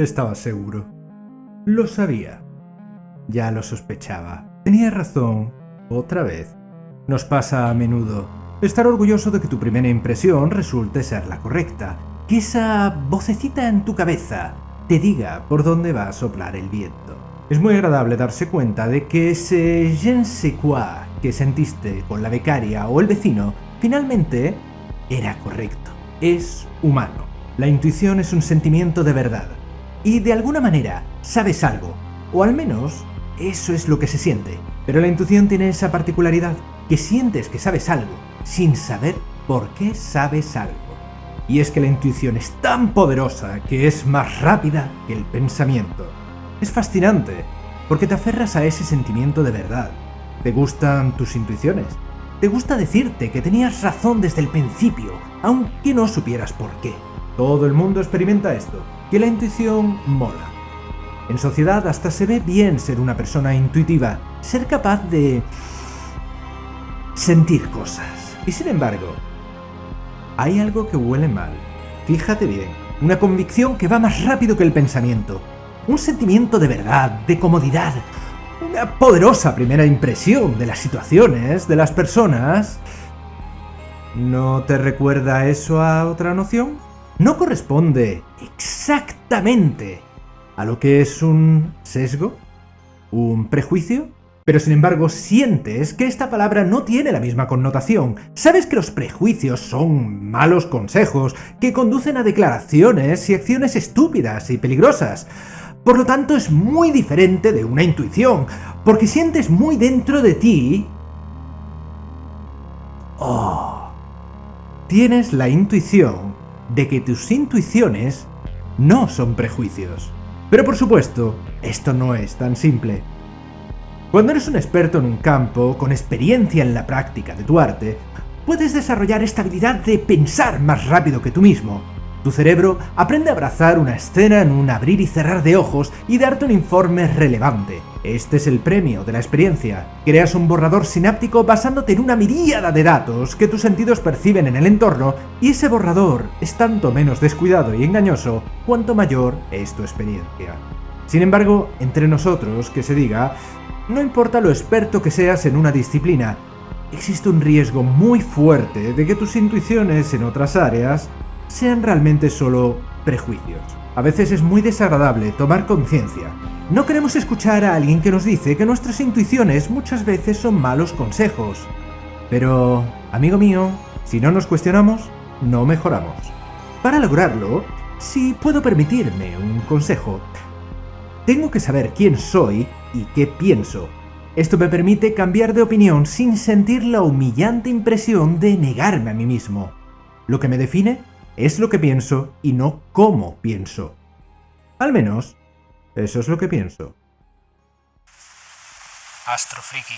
Estaba seguro. Lo sabía. Ya lo sospechaba. Tenía razón. Otra vez. Nos pasa a menudo. Estar orgulloso de que tu primera impresión resulte ser la correcta. Que esa vocecita en tu cabeza te diga por dónde va a soplar el viento. Es muy agradable darse cuenta de que ese je ne sais quoi que sentiste con la becaria o el vecino finalmente era correcto. Es humano. La intuición es un sentimiento de verdad. Y de alguna manera sabes algo. O al menos eso es lo que se siente. Pero la intuición tiene esa particularidad, que sientes que sabes algo, sin saber por qué sabes algo. Y es que la intuición es tan poderosa que es más rápida que el pensamiento. Es fascinante, porque te aferras a ese sentimiento de verdad. Te gustan tus intuiciones. Te gusta decirte que tenías razón desde el principio, aunque no supieras por qué. Todo el mundo experimenta esto, que la intuición mola. En sociedad hasta se ve bien ser una persona intuitiva, ser capaz de sentir cosas. Y sin embargo, hay algo que huele mal. Fíjate bien, una convicción que va más rápido que el pensamiento. Un sentimiento de verdad, de comodidad, una poderosa primera impresión de las situaciones, de las personas. ¿No te recuerda eso a otra noción? No corresponde a lo que es un sesgo, un prejuicio, pero sin embargo sientes que esta palabra no tiene la misma connotación. Sabes que los prejuicios son malos consejos que conducen a declaraciones y acciones estúpidas y peligrosas. Por lo tanto es muy diferente de una intuición, porque sientes muy dentro de ti... Oh, tienes la intuición de que tus intuiciones no son prejuicios. Pero por supuesto, esto no es tan simple. Cuando eres un experto en un campo, con experiencia en la práctica de tu arte, puedes desarrollar esta habilidad de pensar más rápido que tú mismo, tu cerebro aprende a abrazar una escena en un abrir y cerrar de ojos y darte un informe relevante. Este es el premio de la experiencia. Creas un borrador sináptico basándote en una miríada de datos que tus sentidos perciben en el entorno y ese borrador es tanto menos descuidado y engañoso cuanto mayor es tu experiencia. Sin embargo, entre nosotros, que se diga, no importa lo experto que seas en una disciplina, existe un riesgo muy fuerte de que tus intuiciones en otras áreas sean realmente solo prejuicios. A veces es muy desagradable tomar conciencia. No queremos escuchar a alguien que nos dice que nuestras intuiciones muchas veces son malos consejos. Pero, amigo mío, si no nos cuestionamos, no mejoramos. Para lograrlo, si puedo permitirme un consejo, tengo que saber quién soy y qué pienso. Esto me permite cambiar de opinión sin sentir la humillante impresión de negarme a mí mismo. Lo que me define es lo que pienso y no cómo pienso. Al menos, eso es lo que pienso. Astrofriki.